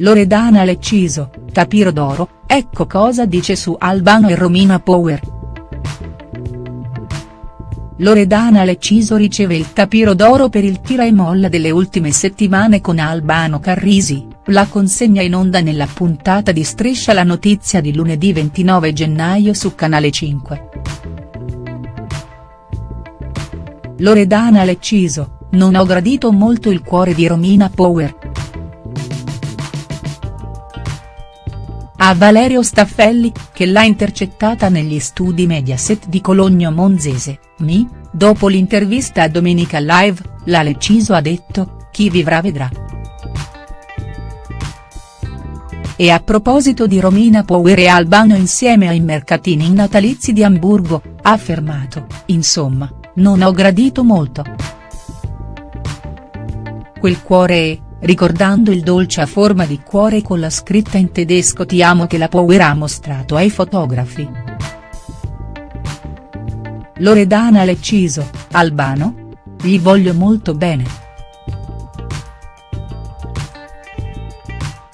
Loredana Lecciso, Tapiro d'oro, ecco cosa dice su Albano e Romina Power. Loredana Lecciso riceve il tapiro d'oro per il tira e molla delle ultime settimane con Albano Carrisi, la consegna in onda nella puntata di Striscia la notizia di lunedì 29 gennaio su Canale 5. Loredana Lecciso, non ho gradito molto il cuore di Romina Power. A Valerio Staffelli, che l'ha intercettata negli studi Mediaset di Cologno Monzese, mi, dopo l'intervista a Domenica Live, la Lecciso ha detto, chi vivrà vedrà. E a proposito di Romina Power e Albano insieme ai mercatini natalizi di Amburgo, ha affermato, insomma, non ho gradito molto. Quel cuore è, ricordando il dolce a forma di cuore con la scritta in tedesco ti amo che la Power ha mostrato ai fotografi. Loredana Lecciso, Albano? Gli voglio molto bene.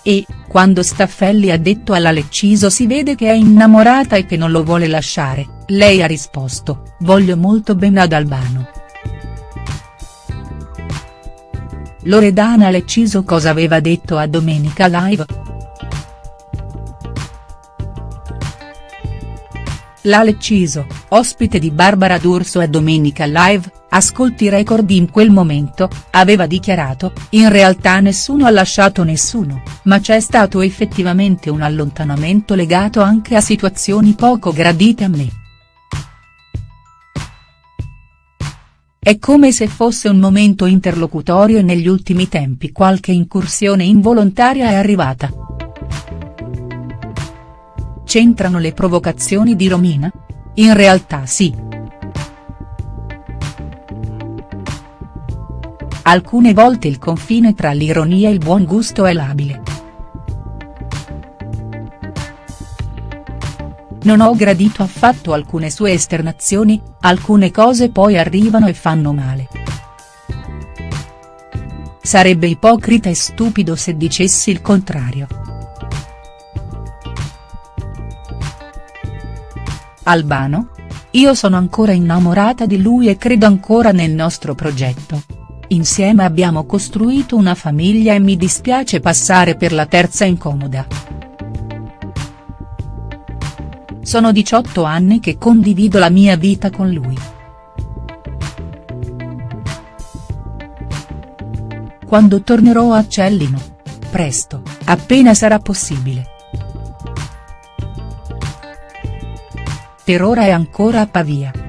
E, quando Staffelli ha detto alla Lecciso si vede che è innamorata e che non lo vuole lasciare, lei ha risposto, voglio molto bene ad Albano. Loredana Lecciso cosa aveva detto a Domenica Live?. La Lecciso, ospite di Barbara D'Urso a Domenica Live, ascolti record in quel momento, aveva dichiarato, in realtà nessuno ha lasciato nessuno, ma c'è stato effettivamente un allontanamento legato anche a situazioni poco gradite a me. È come se fosse un momento interlocutorio e negli ultimi tempi qualche incursione involontaria è arrivata. C'entrano le provocazioni di Romina? In realtà sì. Alcune volte il confine tra l'ironia e il buon gusto è labile. Non ho gradito affatto alcune sue esternazioni, alcune cose poi arrivano e fanno male. Sarebbe ipocrita e stupido se dicessi il contrario. Albano? Io sono ancora innamorata di lui e credo ancora nel nostro progetto. Insieme abbiamo costruito una famiglia e mi dispiace passare per la terza incomoda. Sono 18 anni che condivido la mia vita con lui. Quando tornerò a Cellino? Presto, appena sarà possibile. Per ora è ancora a Pavia.